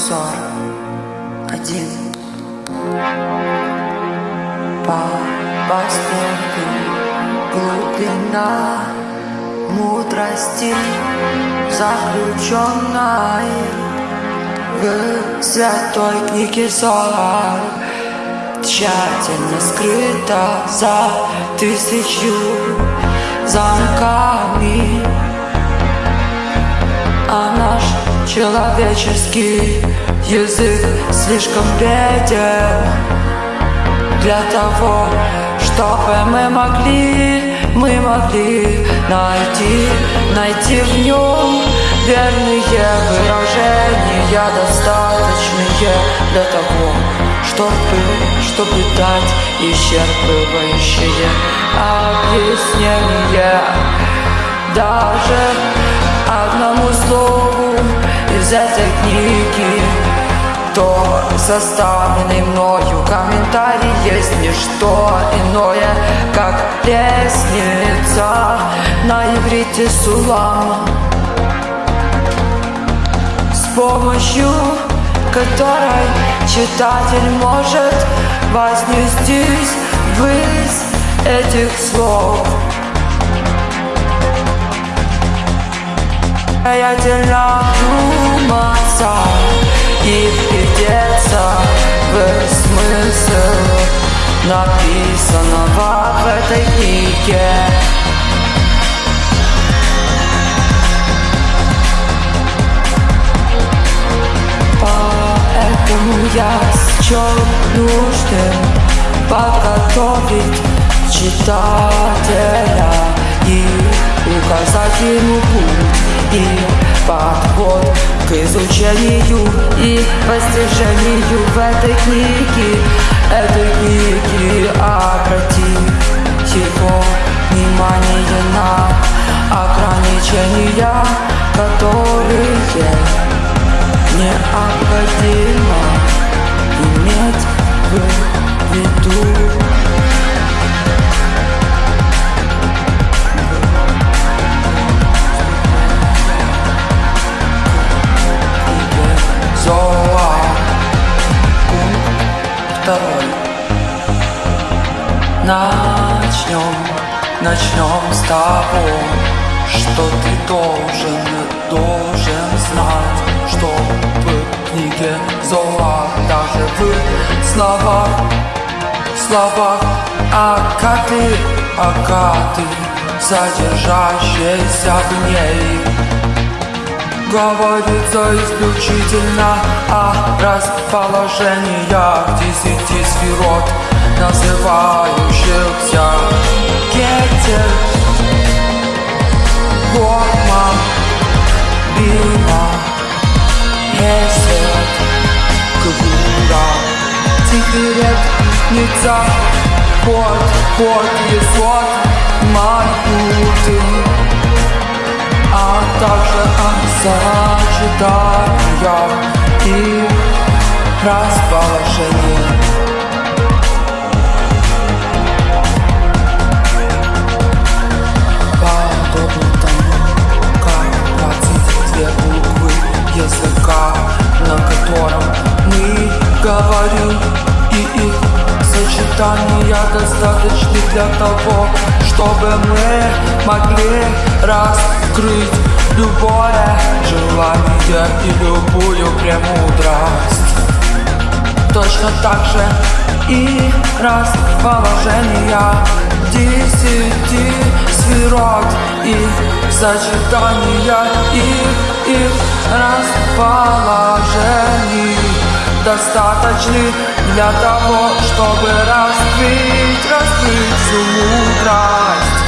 узор один. По востоку глубина мудрости заключенной в святой книге зор. Тщательно скрыта за тысячу замками человеческий язык слишком беден Для того, чтобы мы могли, мы могли найти, найти в нем верные выражения, достаточные для того, чтобы, чтобы дать исчерпывающее объяснение даже одному слову книги то составленный мною комментарий есть не что иное, как лестница на иврите сулам С помощью которой читатель может вознестись ввысь этих слов Самостоятельно думаться и вглядеться в смысл написанного в этой книге. Поэтому я счел нужным подготовить читателя и указать ему путь и подход к изучению и постижению в этой книге, этой книге обратить его внимание на ограничения, которые необходимо иметь в виду. Второй. Начнем, начнем с того Что ты должен, должен знать Что в книге Зоа Даже в словах, словах Акаты, акаты Содержащиеся в ней Говорится исключительно о расположениях десяти сферот, называющихся Кетер, Горма, Бима, Хесед, Квура, Тихирет, Ница, Ход, Ход, Есот, Малькуты о сочетаниях и расположении. Подобно тому, как двадцать две буквы языка, на котором мы говорим и их сочетания достаточны для того, чтобы мы могли раскрыть любое желание и любую премудрость. Точно так же и расположение десяти сферот и сочетания их, их расположений достаточны для того, чтобы раскрыть, всю мудрость,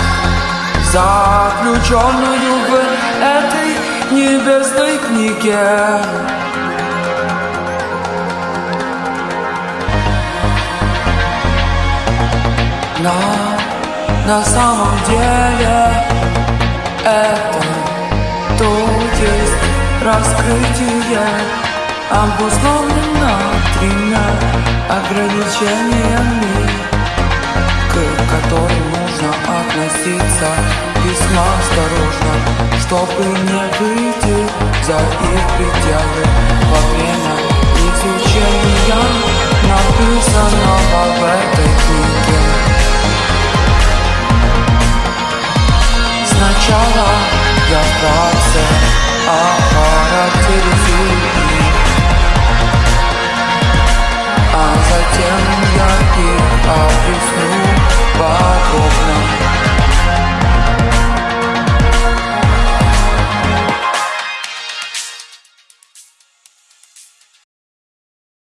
заключенную в этой небесной книге. На, на самом деле это тут есть раскрытие обусловлено тремя ограничениями, Чтобы не выйти за их пределы. Во время изучения написанного в этой книге. Сначала я вкратце характере их А затем я их объясню